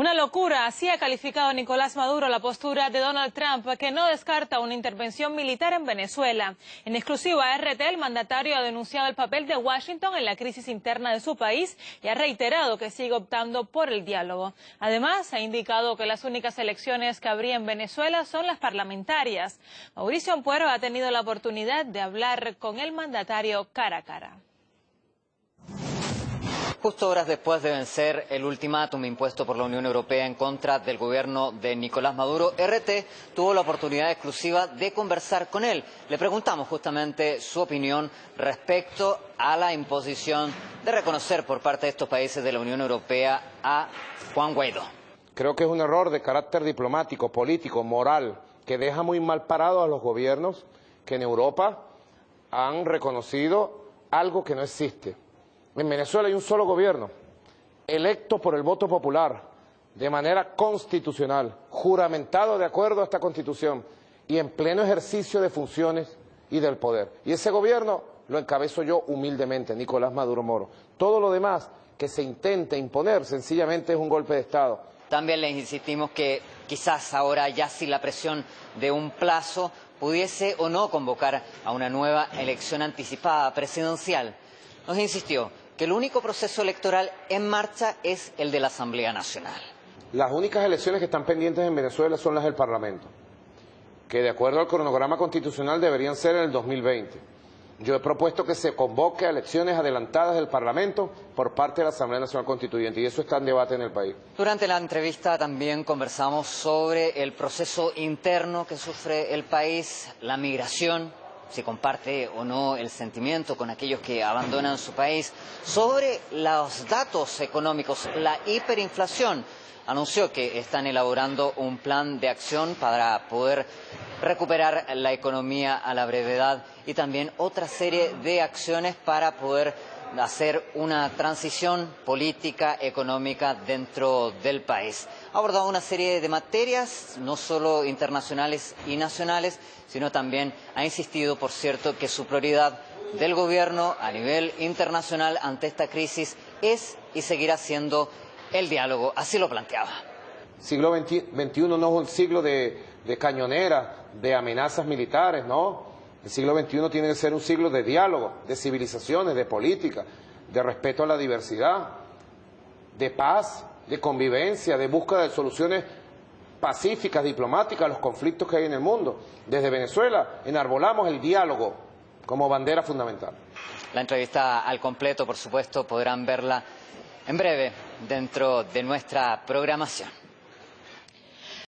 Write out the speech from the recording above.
Una locura, así ha calificado Nicolás Maduro la postura de Donald Trump, que no descarta una intervención militar en Venezuela. En exclusiva RT, el mandatario ha denunciado el papel de Washington en la crisis interna de su país y ha reiterado que sigue optando por el diálogo. Además, ha indicado que las únicas elecciones que habría en Venezuela son las parlamentarias. Mauricio Ampuero ha tenido la oportunidad de hablar con el mandatario cara a cara. Justo horas después de vencer el ultimátum impuesto por la Unión Europea en contra del gobierno de Nicolás Maduro, RT tuvo la oportunidad exclusiva de conversar con él. Le preguntamos justamente su opinión respecto a la imposición de reconocer por parte de estos países de la Unión Europea a Juan Guaidó. Creo que es un error de carácter diplomático, político, moral, que deja muy mal parados a los gobiernos que en Europa han reconocido algo que no existe. En Venezuela hay un solo gobierno, electo por el voto popular, de manera constitucional, juramentado de acuerdo a esta Constitución y en pleno ejercicio de funciones y del poder. Y ese gobierno lo encabezo yo humildemente, Nicolás Maduro Moro. Todo lo demás que se intente imponer sencillamente es un golpe de Estado. También les insistimos que quizás ahora ya sin la presión de un plazo pudiese o no convocar a una nueva elección anticipada presidencial. Nos insistió que el único proceso electoral en marcha es el de la Asamblea Nacional. Las únicas elecciones que están pendientes en Venezuela son las del Parlamento, que de acuerdo al cronograma constitucional deberían ser en el 2020. Yo he propuesto que se convoque a elecciones adelantadas del Parlamento por parte de la Asamblea Nacional Constituyente y eso está en debate en el país. Durante la entrevista también conversamos sobre el proceso interno que sufre el país, la migración, si comparte o no el sentimiento con aquellos que abandonan su país, sobre los datos económicos, la hiperinflación. Anunció que están elaborando un plan de acción para poder recuperar la economía a la brevedad y también otra serie de acciones para poder hacer una transición política, económica dentro del país. Ha abordado una serie de materias, no solo internacionales y nacionales, sino también ha insistido, por cierto, que su prioridad del gobierno a nivel internacional ante esta crisis es y seguirá siendo el diálogo. Así lo planteaba. Siglo XXI no es un siglo de, de cañonera, de amenazas militares, no el siglo XXI tiene que ser un siglo de diálogo, de civilizaciones, de política, de respeto a la diversidad, de paz, de convivencia, de búsqueda de soluciones pacíficas, diplomáticas a los conflictos que hay en el mundo. Desde Venezuela enarbolamos el diálogo como bandera fundamental. La entrevista al completo, por supuesto, podrán verla en breve dentro de nuestra programación.